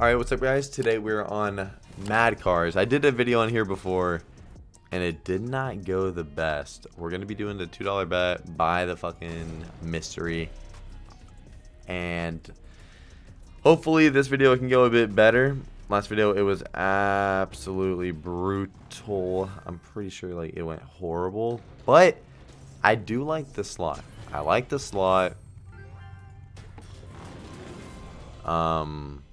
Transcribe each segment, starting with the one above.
Alright, what's up guys? Today we're on Mad Cars. I did a video on here before and it did not go the best. We're going to be doing the $2 bet, buy the fucking mystery. And hopefully this video can go a bit better. Last video it was absolutely brutal. I'm pretty sure like it went horrible, but I do like the slot. I like the slot. Um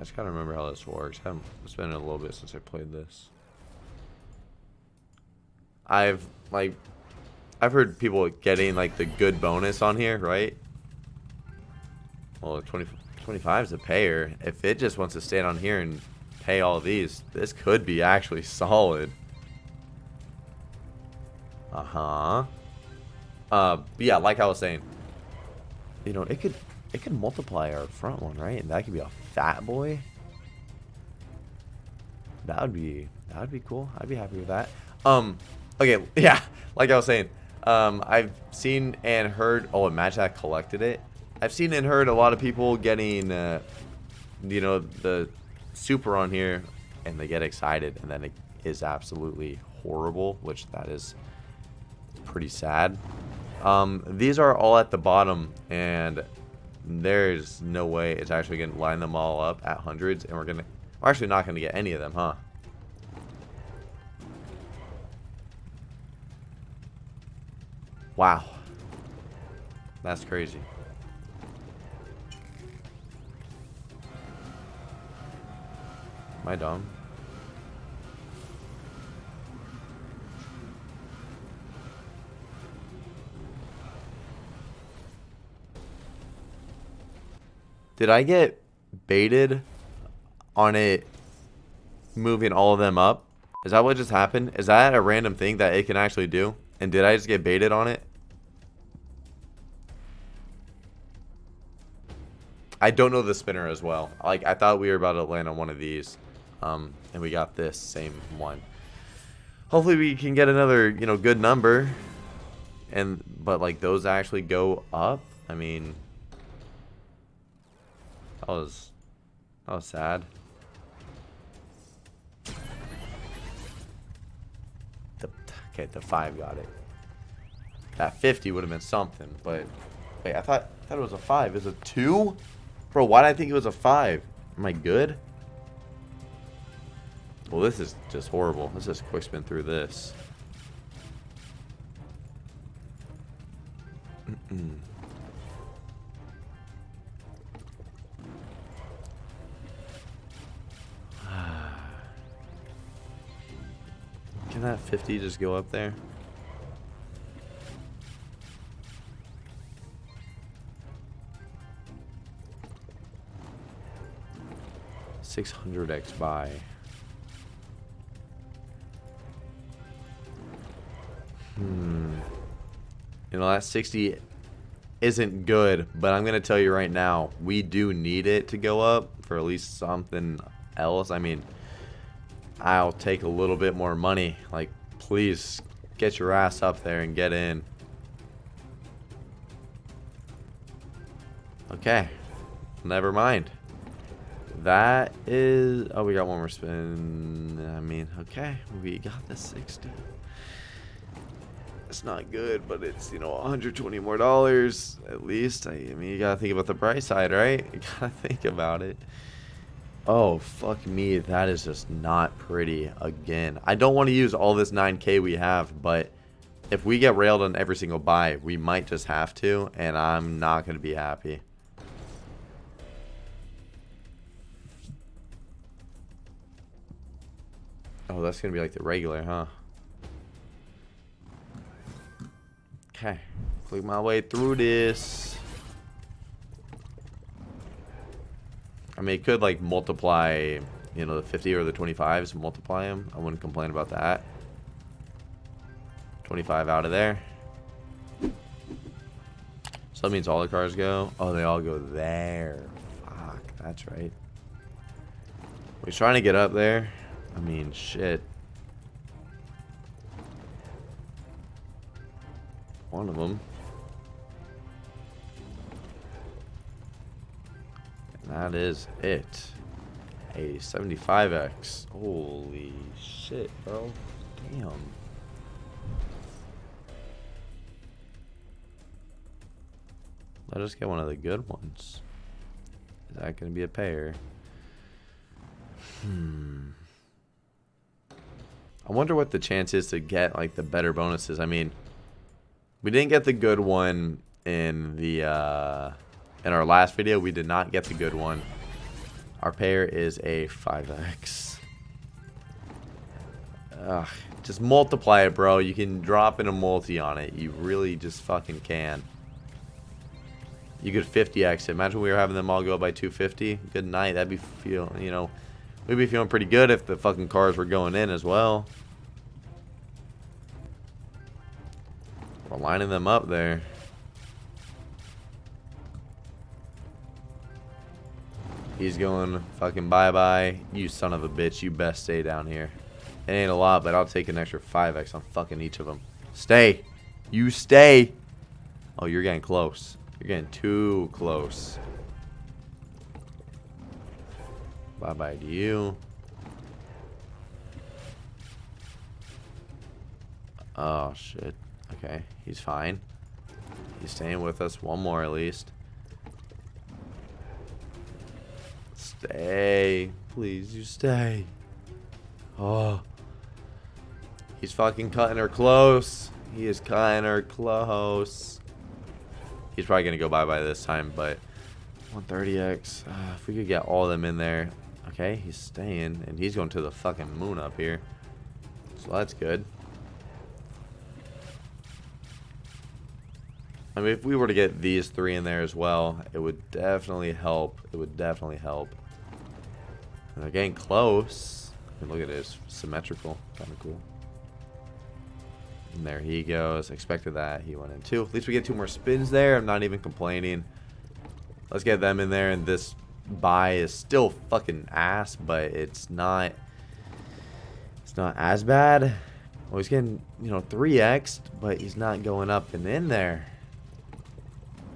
I just gotta remember how this works. I haven't, it's been a little bit since I played this. I've, like, I've heard people getting, like, the good bonus on here, right? Well, 20, 25 is a payer. If it just wants to stand on here and pay all these, this could be actually solid. Uh-huh. Uh, yeah, like I was saying, you know, it could it could multiply our front one, right? And that could be a fat boy. That would be that would be cool. I'd be happy with that. Um, okay, yeah, like I was saying, um, I've seen and heard. Oh, Match that collected it. I've seen and heard a lot of people getting, uh, you know, the super on here, and they get excited, and then it is absolutely horrible, which that is pretty sad. Um, these are all at the bottom, and there's no way it's actually going to line them all up at hundreds, and we're going to... We're actually not going to get any of them, huh? Wow. That's crazy. Am I dumb? Did I get baited on it moving all of them up? Is that what just happened? Is that a random thing that it can actually do? And did I just get baited on it? I don't know the spinner as well. Like, I thought we were about to land on one of these. Um, and we got this same one. Hopefully we can get another, you know, good number. And, but like, those actually go up. I mean, was that was sad. The okay, the five got it. That 50 would have been something, but wait, I thought I thought it was a five. Is it two? Bro, why did I think it was a five? Am I good? Well, this is just horrible. Let's just quick spin through this. 50 just go up there? Six hundred X buy. Hmm. You know, that 60 isn't good, but I'm going to tell you right now, we do need it to go up for at least something else. I mean, I'll take a little bit more money. Like, please get your ass up there and get in. Okay. Never mind. That is... Oh, we got one more spin. I mean, okay. We got the 60. It's not good, but it's, you know, 120 more dollars at least. I, I mean, you gotta think about the bright side, right? You gotta think about it. Oh, fuck me. That is just not pretty again. I don't want to use all this 9k we have, but if we get railed on every single buy, we might just have to, and I'm not going to be happy. Oh, that's going to be like the regular, huh? Okay. Click my way through this. I mean, it could like multiply, you know, the 50 or the 25s, multiply them. I wouldn't complain about that. 25 out of there. So that means all the cars go. Oh, they all go there. Fuck, that's right. We're trying to get up there. I mean, shit. One of them. That is it. A 75x. Holy shit, bro. Damn. Let us get one of the good ones. Is that going to be a pair? Hmm. I wonder what the chance is to get like the better bonuses. I mean, we didn't get the good one in the uh, in our last video. We did not get the good one. Our pair is a 5x. Ugh, just multiply it, bro. You can drop in a multi on it. You really just fucking can. You could 50x it. Imagine we were having them all go by 250. Good night. That'd be feel, you know, we'd be feeling pretty good if the fucking cars were going in as well. We're lining them up there. He's going fucking bye-bye. You son of a bitch. You best stay down here. It ain't a lot, but I'll take an extra 5x on fucking each of them. Stay. You stay. Oh, you're getting close. You're getting too close. Bye-bye to you. Oh, shit. Okay, he's fine. He's staying with us. One more at least. Stay. Please, you stay. Oh. He's fucking cutting her close. He is cutting her close. He's probably going to go bye-bye this time, but 130x. Uh, if we could get all of them in there. Okay, he's staying, and he's going to the fucking moon up here. So that's good. I mean, if we were to get these three in there as well, it would definitely help. It would definitely help. They're getting close. Look at it, it's symmetrical. Kind of cool. And there he goes. Expected that. He went in two. At least we get two more spins there. I'm not even complaining. Let's get them in there. And this buy is still fucking ass, but it's not... It's not as bad. Well, he's getting, you know, 3x, but he's not going up and in there.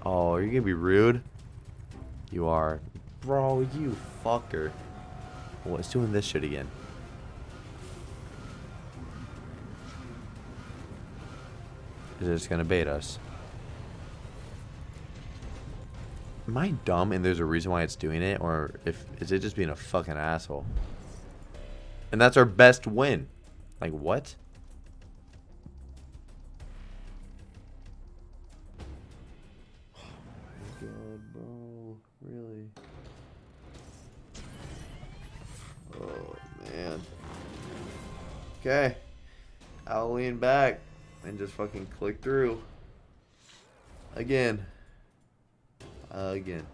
Oh, you're you going to be rude? You are. Bro, you fucker. What's doing this shit again? Is it just gonna bait us? Am I dumb and there's a reason why it's doing it? Or if is it just being a fucking asshole? And that's our best win. Like what? Okay. I'll lean back and just fucking click through. Again. again.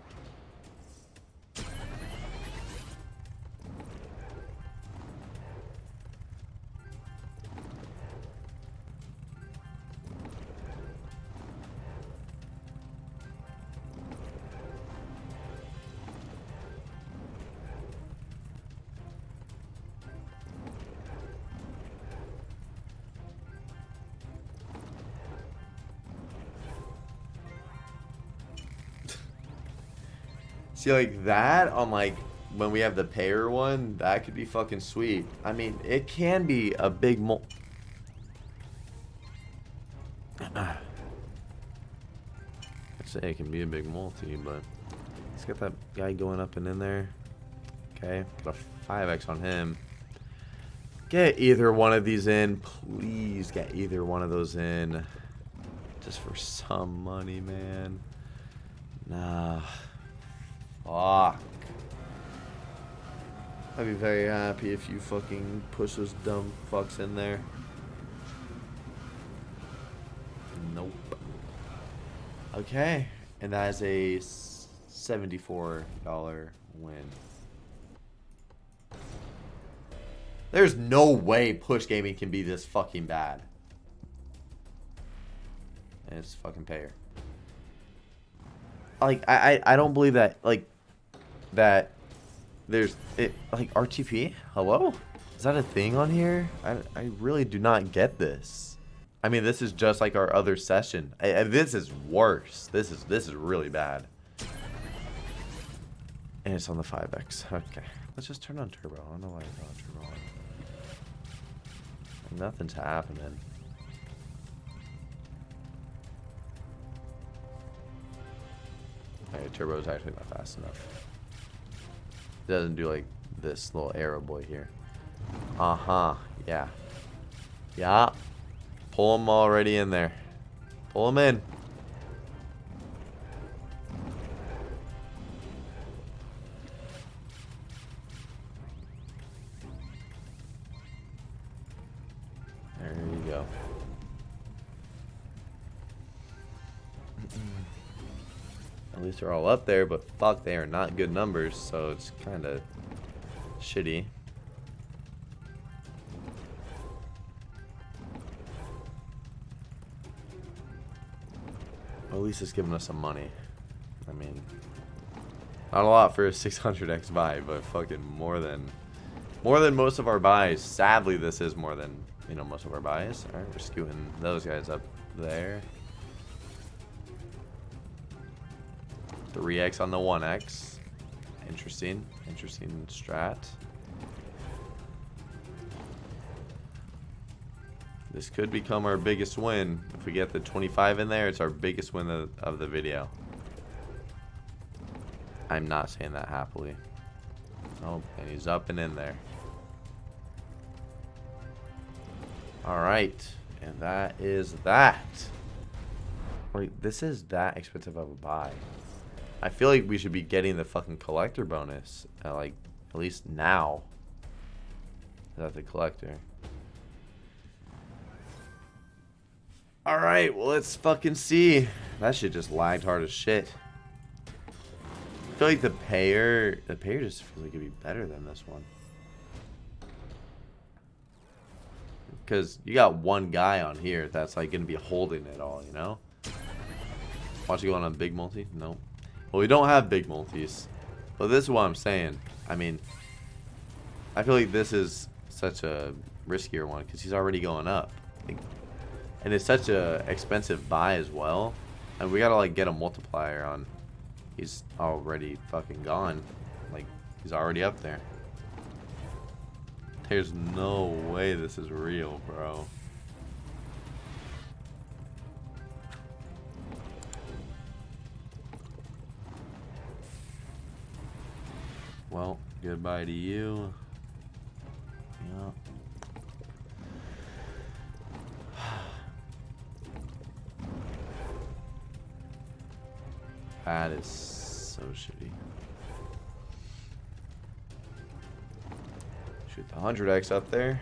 See, like that on like when we have the payer one, that could be fucking sweet. I mean, it can be a big mul. I'd say it can be a big multi, but let's get that guy going up and in there. Okay, put a 5x on him. Get either one of these in. Please get either one of those in. Just for some money, man. Nah. Fuck. I'd be very happy if you fucking push those dumb fucks in there. Nope. Okay. And that is a $74 win. There's no way push gaming can be this fucking bad. And it's fucking payer. Like, I, I, I don't believe that, like, that there's it like RTP. Hello, is that a thing on here? I I really do not get this. I mean, this is just like our other session. I, I, this is worse. This is this is really bad. And it's on the 5x. Okay. let's just turn on turbo. I don't know why I got turbo on. Nothing's happening. Okay, turbo is actually not fast enough. Doesn't do like this little arrow boy here. Uh-huh. Yeah. Yeah. Pull him already in there. Pull him in. They're all up there, but fuck, they are not good numbers, so it's kind of shitty. Well, at least it's giving us some money. I mean, not a lot for a 600x buy, but fucking more than more than most of our buys. Sadly, this is more than you know most of our buys. All right, we're skewing those guys up there. 3x on the 1x. Interesting. Interesting strat. This could become our biggest win. If we get the 25 in there, it's our biggest win of, of the video. I'm not saying that happily. Oh, and he's up and in there. Alright. And that is that. Like, this is that expensive of a buy. I feel like we should be getting the fucking collector bonus. At like, at least now. That the collector? Alright, well let's fucking see. That shit just lagged hard as shit. I feel like the payer, the payer just feels like it'd be better than this one. Because you got one guy on here that's like to be holding it all, you know? Watch you go on a big multi? Nope. Well, we don't have big multis. But this is what I'm saying. I mean, I feel like this is such a riskier one because he's already going up. And it's such a expensive buy as well. And we gotta like get a multiplier on. He's already fucking gone. Like, he's already up there. There's no way this is real, bro. Well, goodbye to you. Yeah. That is so shitty. Shoot the 100x up there.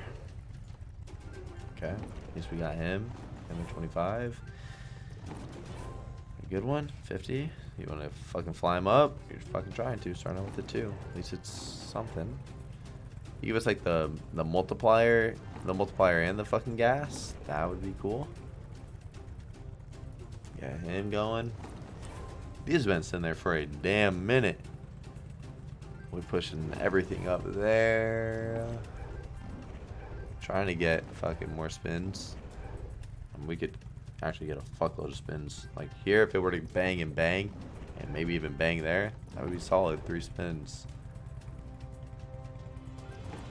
Okay. At least we got him. Him at 25. A good one. 50. You want to fucking fly him up? You're fucking trying to. Starting out with the 2. At least it's something. You give us like the, the multiplier. The multiplier and the fucking gas. That would be cool. Get him going. He's been sitting there for a damn minute. We're pushing everything up there. Trying to get fucking more spins. And we could actually get a fuckload of spins. Like here, if it were to bang and bang, and maybe even bang there, that would be solid. Three spins.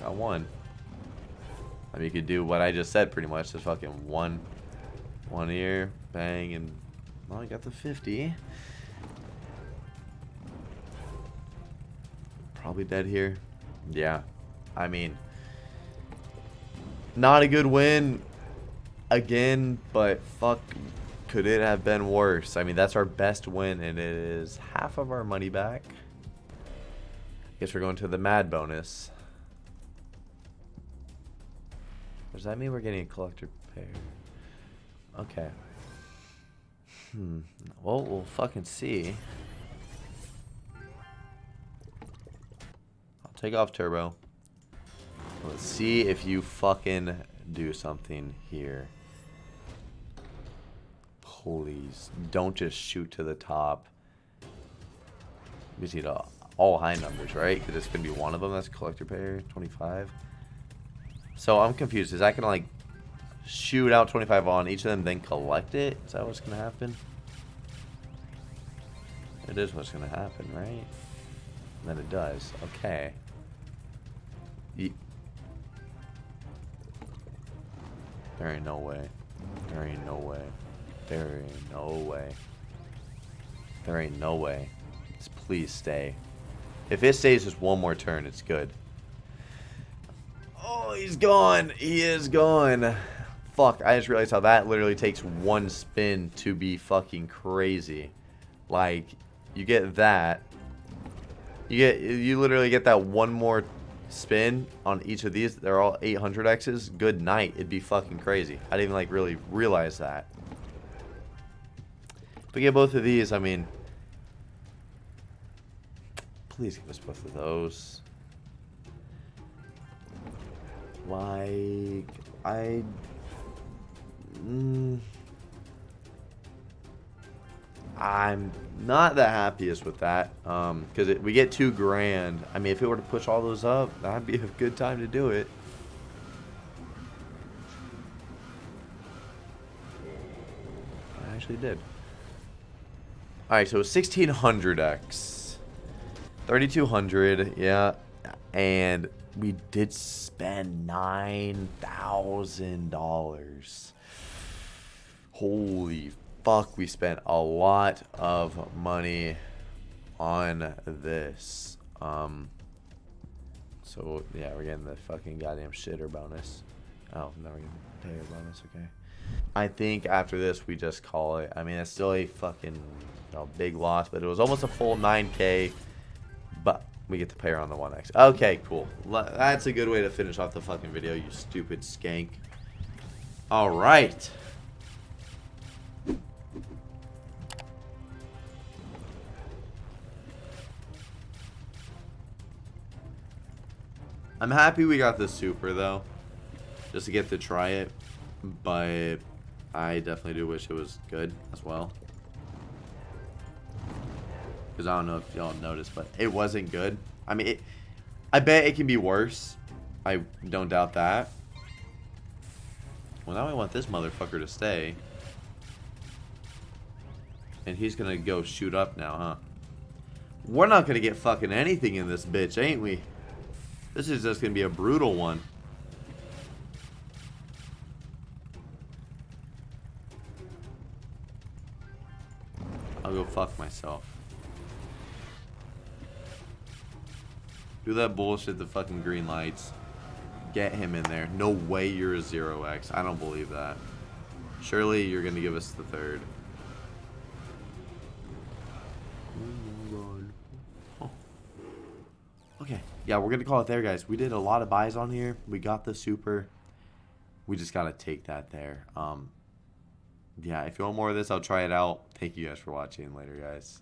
Got one. I mean, you could do what I just said pretty much. Just fucking one, one ear, bang, and well, I got the 50. Probably dead here. Yeah. I mean, not a good win again, but fuck, could it have been worse? I mean, that's our best win, and it is half of our money back. Guess we're going to the mad bonus. Does that mean we're getting a collector pair? Okay. Hmm. Well, we'll fucking see. I'll take off turbo. Let's see if you fucking do something here. Please. Don't just shoot to the top. We just need uh, all high numbers, right? Because it's going to be one of them. That's collector pair, 25. So I'm confused. Is that going to like shoot out 25 on each of them, then collect it? Is that what's going to happen? It is what's going to happen, right? And then it does. Okay. There ain't no way. There ain't no way. There ain't no way. There ain't no way. Just please stay. If it stays just one more turn, it's good. Oh, he's gone. He is gone. Fuck, I just realized how that literally takes one spin to be fucking crazy. Like, you get that. You get, you literally get that one more spin on each of these. They're all 800Xs. Good night. It'd be fucking crazy. I didn't even, like, really realize that. If we get both of these, I mean... Please give us both of those. Like, I... Mm, I'm not the happiest with that um because we get two grand. I mean if it were to push all those up that'd be a good time to do it. I actually did. All right so 1600x 3200 yeah. And we did spend nine thousand dollars. Holy fuck, we spent a lot of money on this. Um, so, yeah, we're getting the fucking goddamn shitter bonus. Oh, no, we're getting payer bonus, okay. I think after this, we just call it. I mean, it's still a fucking you know, big loss, but it was almost a full 9k. But we get the payer on the 1x. Okay, cool. That's a good way to finish off the fucking video, you stupid skank. All right. I'm happy we got the super though, just to get to try it. But I definitely do wish it was good as well. Because I don't know if y'all noticed, but it wasn't good. I mean, it, I bet it can be worse. I don't doubt that. Well, now I want this motherfucker to stay. And he's gonna go shoot up now, huh? We're not gonna get fucking anything in this bitch, ain't we? This is just going to be a brutal one. I'll go fuck myself. Do that bullshit, the fucking green lights. Get him in there. No way you're a 0x. I don't believe that. Surely you're going to give us the third. Oh okay yeah, we're going to call it there, guys. We did a lot of buys on here. We got the super. We just got to take that there. Um, yeah, if you want more of this, I'll try it out. Thank you guys for watching. Later, guys.